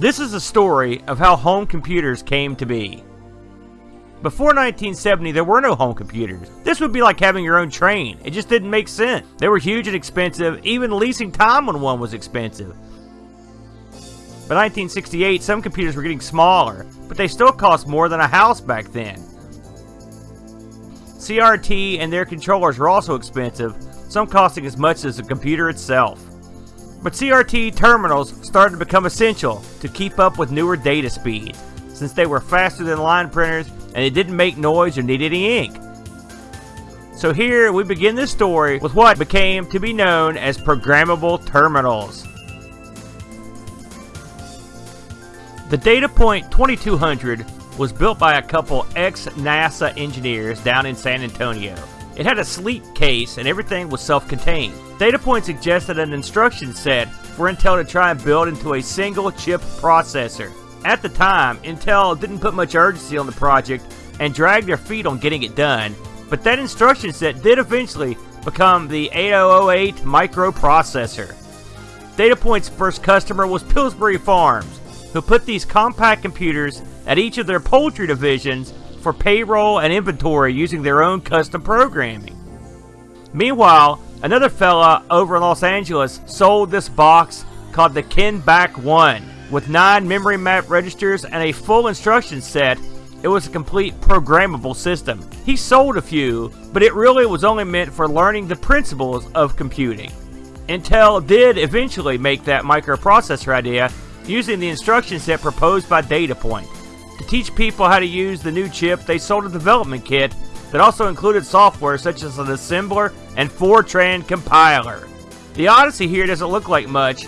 This is a story of how home computers came to be. Before 1970, there were no home computers. This would be like having your own train. It just didn't make sense. They were huge and expensive. Even leasing time on one was expensive. By 1968, some computers were getting smaller, but they still cost more than a house back then. CRT and their controllers were also expensive, some costing as much as the computer itself. But CRT terminals started to become essential to keep up with newer data speeds, since they were faster than line printers and they didn't make noise or need any ink. So here we begin this story with what became to be known as programmable terminals. The DataPoint 2200 was built by a couple ex-NASA engineers down in San Antonio. It had a sleek case and everything was self-contained. DataPoint suggested an instruction set for Intel to try and build into a single chip processor. At the time, Intel didn't put much urgency on the project and dragged their feet on getting it done, but that instruction set did eventually become the 8008 microprocessor. DataPoint's first customer was Pillsbury Farms, who put these compact computers at each of their poultry divisions for payroll and inventory using their own custom programming. Meanwhile, another fella over in Los Angeles sold this box called the Kenbak 1 with 9 memory map registers and a full instruction set. It was a complete programmable system. He sold a few, but it really was only meant for learning the principles of computing. Intel did eventually make that microprocessor idea using the instruction set proposed by DataPoint. To teach people how to use the new chip, they sold a development kit that also included software such as an assembler and Fortran compiler. The Odyssey here doesn't look like much,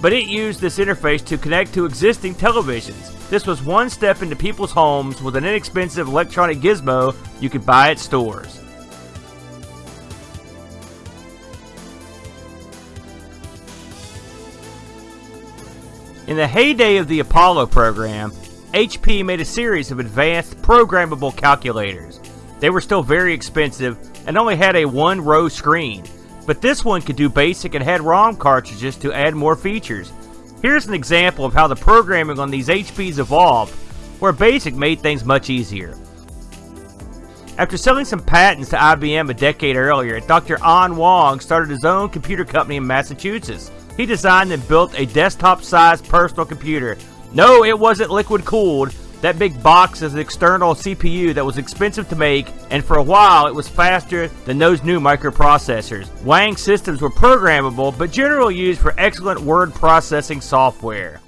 but it used this interface to connect to existing televisions. This was one step into people's homes with an inexpensive electronic gizmo you could buy at stores. In the heyday of the Apollo program, HP made a series of advanced programmable calculators. They were still very expensive and only had a one row screen, but this one could do basic and had ROM cartridges to add more features. Here's an example of how the programming on these HPs evolved, where BASIC made things much easier. After selling some patents to IBM a decade earlier, Dr. An Wang started his own computer company in Massachusetts. He designed and built a desktop-sized personal computer. No, it wasn't liquid cooled. That big box is an external CPU that was expensive to make, and for a while it was faster than those new microprocessors. Wang systems were programmable, but generally used for excellent word processing software.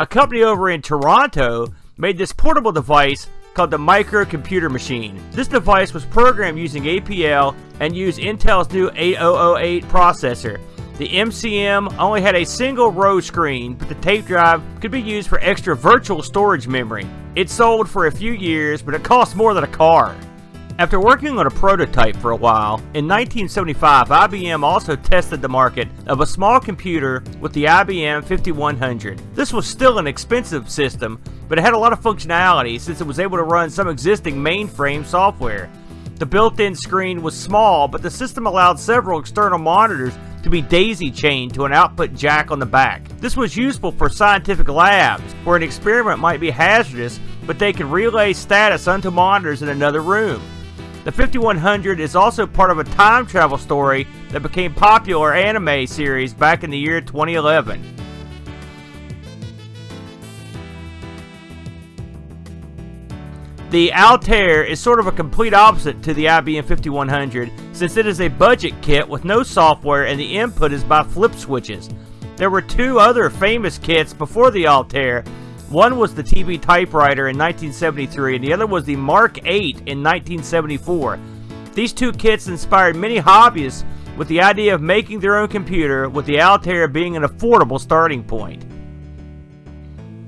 A company over in Toronto made this portable device called the Microcomputer Machine. This device was programmed using APL and used Intel's new 8008 processor. The MCM only had a single row screen, but the tape drive could be used for extra virtual storage memory. It sold for a few years, but it cost more than a car. After working on a prototype for a while, in 1975 IBM also tested the market of a small computer with the IBM 5100. This was still an expensive system, but it had a lot of functionality since it was able to run some existing mainframe software. The built-in screen was small, but the system allowed several external monitors to be daisy-chained to an output jack on the back. This was useful for scientific labs, where an experiment might be hazardous, but they could relay status onto monitors in another room. The 5100 is also part of a time travel story that became popular anime series back in the year 2011. The Altair is sort of a complete opposite to the IBM 5100 since it is a budget kit with no software and the input is by flip switches. There were two other famous kits before the Altair. One was the TV typewriter in 1973 and the other was the Mark 8 in 1974. These two kits inspired many hobbyists with the idea of making their own computer with the Altair being an affordable starting point.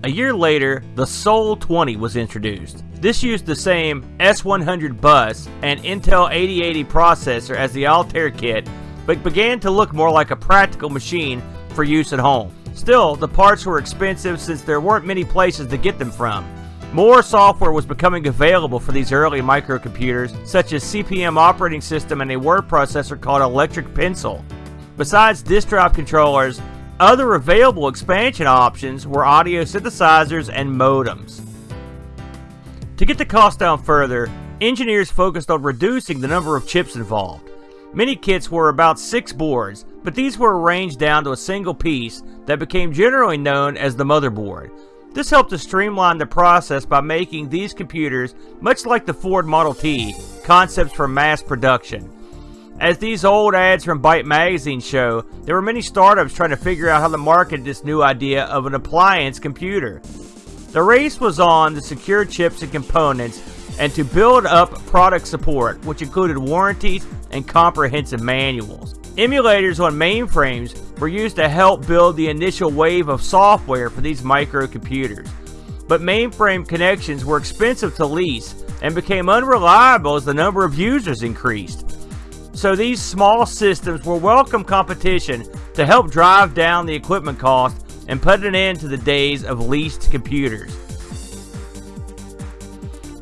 A year later, the Sol 20 was introduced. This used the same S100 bus and Intel 8080 processor as the Altair kit, but began to look more like a practical machine for use at home. Still, the parts were expensive since there weren't many places to get them from. More software was becoming available for these early microcomputers, such as CP/M operating system and a word processor called Electric Pencil. Besides disk drive controllers, Other available expansion options were audio synthesizers and modems. To get the cost down further, engineers focused on reducing the number of chips involved. Many kits were about six boards, but these were arranged down to a single piece that became generally known as the motherboard. This helped to streamline the process by making these computers, much like the Ford Model T, concepts for mass production. As these old ads from Byte magazine show, there were many startups trying to figure out how to market this new idea of an appliance computer. The race was on to secure chips and components and to build up product support, which included warranties and comprehensive manuals. Emulators on mainframes were used to help build the initial wave of software for these microcomputers. But mainframe connections were expensive to lease and became unreliable as the number of users increased. So these small systems were welcome competition to help drive down the equipment cost and put an end to the days of leased computers.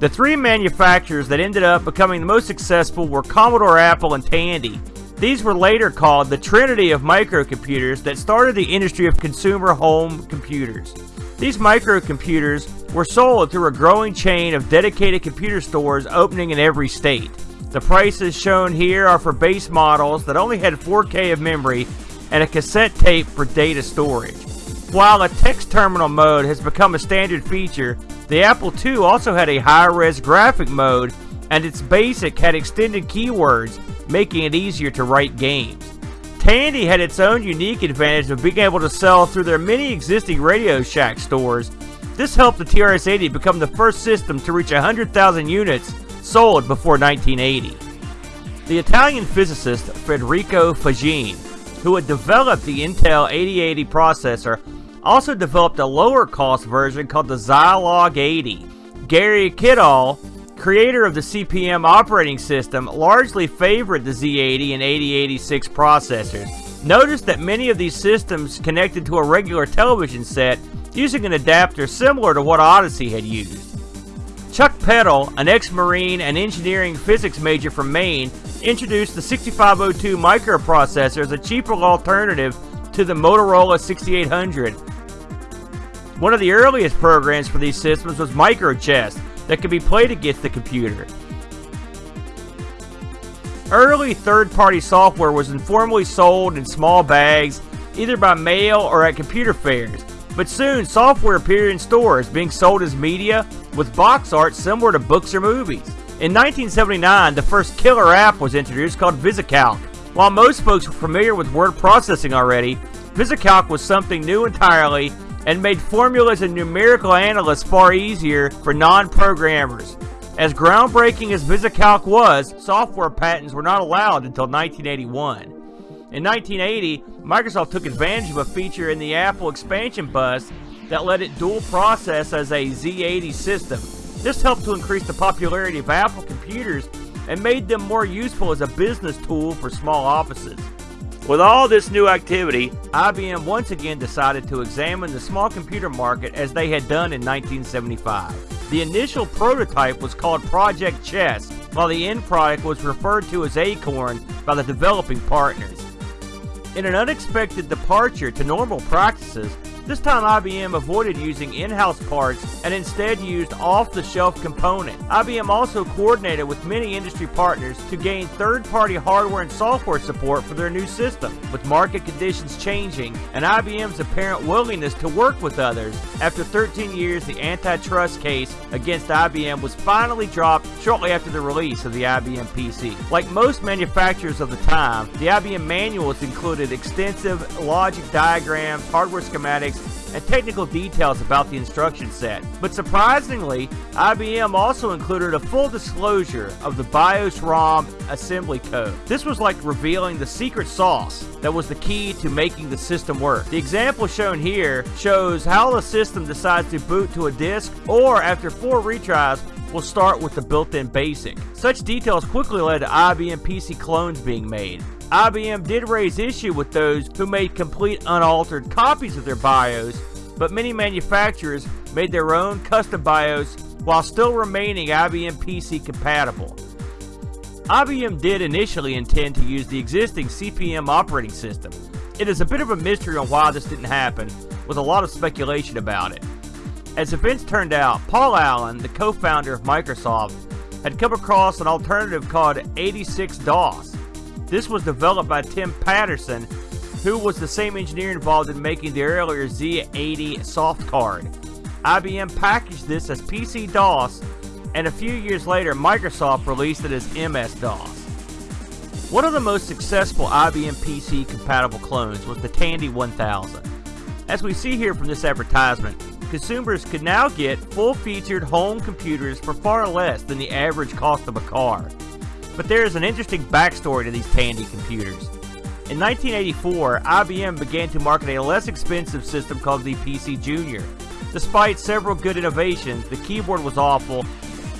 The three manufacturers that ended up becoming the most successful were Commodore Apple and Tandy. These were later called the Trinity of microcomputers that started the industry of consumer home computers. These microcomputers were sold through a growing chain of dedicated computer stores opening in every state. The prices shown here are for base models that only had 4K of memory and a cassette tape for data storage. While a text terminal mode has become a standard feature, the Apple II also had a high-res graphic mode and its BASIC had extended keywords, making it easier to write games. Tandy had its own unique advantage of being able to sell through their many existing Radio Shack stores. This helped the TRS-80 become the first system to reach 100,000 units sold before 1980. The Italian physicist Federico Faggin, who had developed the Intel 8080 processor, also developed a lower cost version called the Zilog 80. Gary Kildall, creator of the CP/M operating system, largely favored the Z80 and 8086 processors. Notice that many of these systems connected to a regular television set using an adapter similar to what Odyssey had used. Chuck Peddle, an ex-Marine and engineering physics major from Maine, introduced the 6502 microprocessor as a cheaper alternative to the Motorola 6800. One of the earliest programs for these systems was MicroChess that could be played against the computer. Early third-party software was informally sold in small bags, either by mail or at computer fairs, but soon software appeared in stores being sold as media with box art similar to books or movies. In 1979, the first killer app was introduced called VisiCalc. While most folks were familiar with word processing already, VisiCalc was something new entirely and made formulas and numerical analysis far easier for non-programmers. As groundbreaking as VisiCalc was, software patents were not allowed until 1981. In 1980, Microsoft took advantage of a feature in the Apple expansion bus that let it dual process as a Z80 system. This helped to increase the popularity of Apple computers and made them more useful as a business tool for small offices. With all this new activity, IBM once again decided to examine the small computer market as they had done in 1975. The initial prototype was called Project Chess, while the end product was referred to as Acorn by the developing partners. In an unexpected departure to normal practices, this time IBM avoided using in-house parts and instead used off-the-shelf components. IBM also coordinated with many industry partners to gain third-party hardware and software support for their new system. With market conditions changing and IBM's apparent willingness to work with others, after 13 years the antitrust case against IBM was finally dropped shortly after the release of the IBM PC. Like most manufacturers of the time, the IBM manuals included extensive logic diagrams, hardware schematics, and technical details about the instruction set. But surprisingly, IBM also included a full disclosure of the BIOS ROM assembly code. This was like revealing the secret sauce that was the key to making the system work. The example shown here shows how the system decides to boot to a disk or after four retries will start with the built-in BASIC. Such details quickly led to IBM PC clones being made. IBM did raise issue with those who made complete unaltered copies of their BIOS, but many manufacturers made their own custom BIOS while still remaining IBM PC compatible. IBM did initially intend to use the existing CP/M operating system. It is a bit of a mystery on why this didn't happen, with a lot of speculation about it. As events turned out, Paul Allen, the co-founder of Microsoft, had come across an alternative called 86DOS. This was developed by Tim Paterson, who was the same engineer involved in making the earlier Z80 soft card. IBM packaged this as PC-DOS, and a few years later, Microsoft released it as MS-DOS. One of the most successful IBM PC compatible clones was the Tandy 1000. As we see here from this advertisement, consumers could now get full-featured home computers for far less than the average cost of a car. But there is an interesting backstory to these Tandy computers. In 1984, IBM began to market a less expensive system called the PC Junior. Despite several good innovations, the keyboard was awful,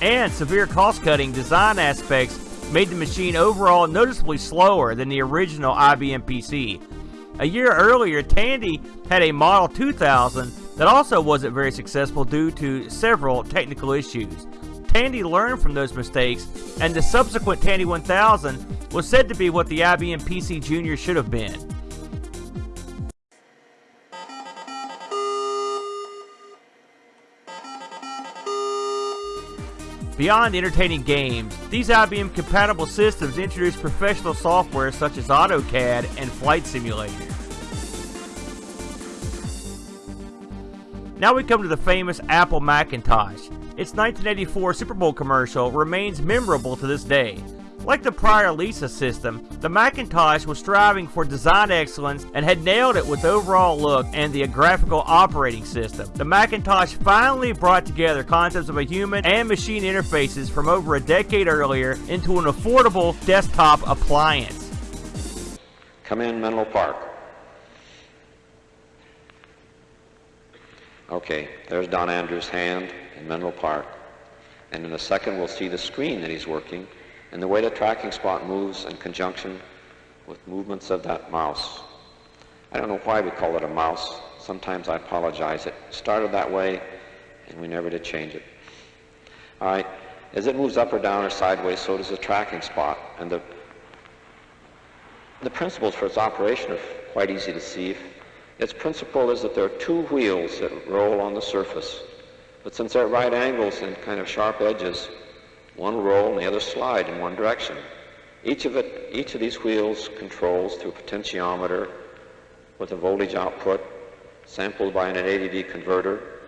and severe cost-cutting design aspects made the machine overall noticeably slower than the original IBM PC. A year earlier, Tandy had a Model 2000 that also wasn't very successful due to several technical issues. Tandy learned from those mistakes, and the subsequent Tandy 1000 was said to be what the IBM PC Junior should have been. Beyond entertaining games, these IBM compatible systems introduced professional software such as AutoCAD and Flight Simulator. Now we come to the famous Apple Macintosh. Its 1984 Super Bowl commercial remains memorable to this day. Like the prior Lisa system, the Macintosh was striving for design excellence and had nailed it with overall look and the graphical operating system. The Macintosh finally brought together concepts of a human and machine interfaces from over a decade earlier into an affordable desktop appliance. Come in Menlo Park. Okay, there's Don Andrews' hand in Menlo Park. And in a second we'll see the screen that he's working and the way the tracking spot moves in conjunction with movements of that mouse. I don't know why we call it a mouse. Sometimes I apologize. It started that way, and we never did change it. All right. As it moves up or down or sideways, so does the tracking spot. And the, the principles for its operation are quite easy to see. Its principle is that there are two wheels that roll on the surface. But since they're at right angles and kind of sharp edges, one roll and the other slide in one direction. Each of, it, each of these wheels controls through a potentiometer with a voltage output sampled by an A-to-D converter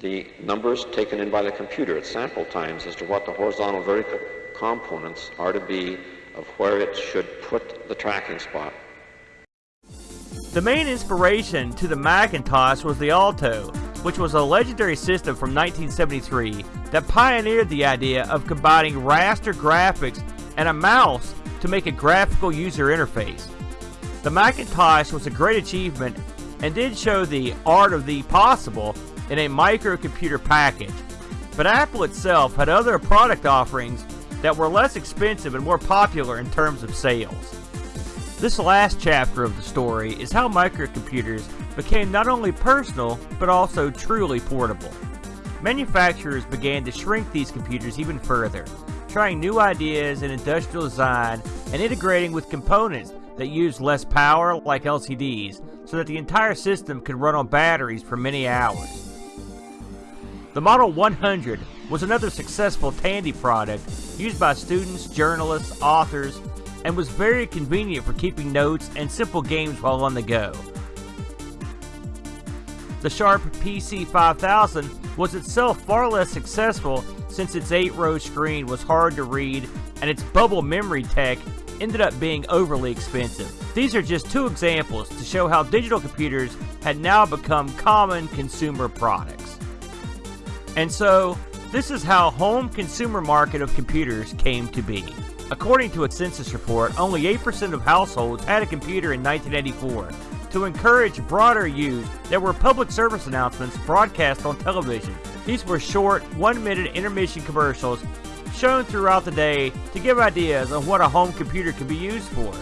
the numbers taken in by the computer at sample times as to what the horizontal vertical components are to be of where it should put the tracking spot. The main inspiration to the Macintosh was the Alto, which was a legendary system from 1973 that pioneered the idea of combining raster graphics and a mouse to make a graphical user interface. The Macintosh was a great achievement and did show the art of the possible in a microcomputer package, but Apple itself had other product offerings that were less expensive and more popular in terms of sales. This last chapter of the story is how microcomputers became not only personal, but also truly portable. Manufacturers began to shrink these computers even further, trying new ideas in industrial design and integrating with components that used less power, like LCDs, so that the entire system could run on batteries for many hours. The Model 100 was another successful Tandy product used by students, journalists, authors, and was very convenient for keeping notes and simple games while on the go. The Sharp PC5000 was itself far less successful since its 8-row screen was hard to read and its bubble memory tech ended up being overly expensive. These are just two examples to show how digital computers had now become common consumer products. And so, this is how home consumer market of computers came to be. According to a census report, only 8% of households had a computer in 1984. To encourage broader use, there were public service announcements broadcast on television. These were short, one-minute intermission commercials shown throughout the day to give ideas on what a home computer could be used for.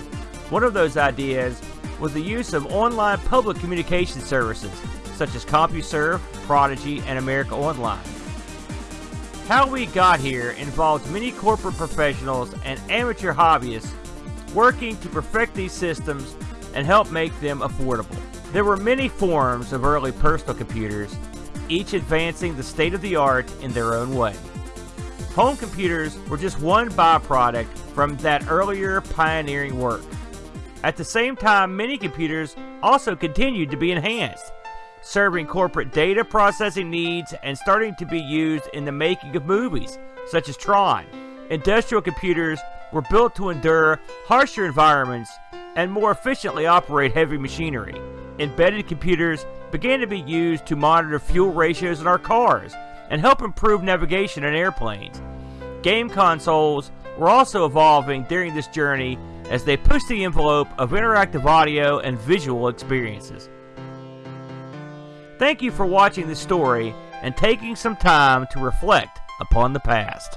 One of those ideas was the use of online public communication services, such as CompuServe, Prodigy, and America Online. How we got here involved many corporate professionals and amateur hobbyists working to perfect these systems and help make them affordable. There were many forms of early personal computers, each advancing the state of the art in their own way. Home computers were just one byproduct from that earlier pioneering work. At the same time, many computers also continued to be enhanced, serving corporate data processing needs and starting to be used in the making of movies, such as Tron. Industrial computers were built to endure harsher environments and more efficiently operate heavy machinery. Embedded computers began to be used to monitor fuel ratios in our cars and help improve navigation in airplanes. Game consoles were also evolving during this journey as they pushed the envelope of interactive audio and visual experiences. Thank you for watching this story and taking some time to reflect upon the past.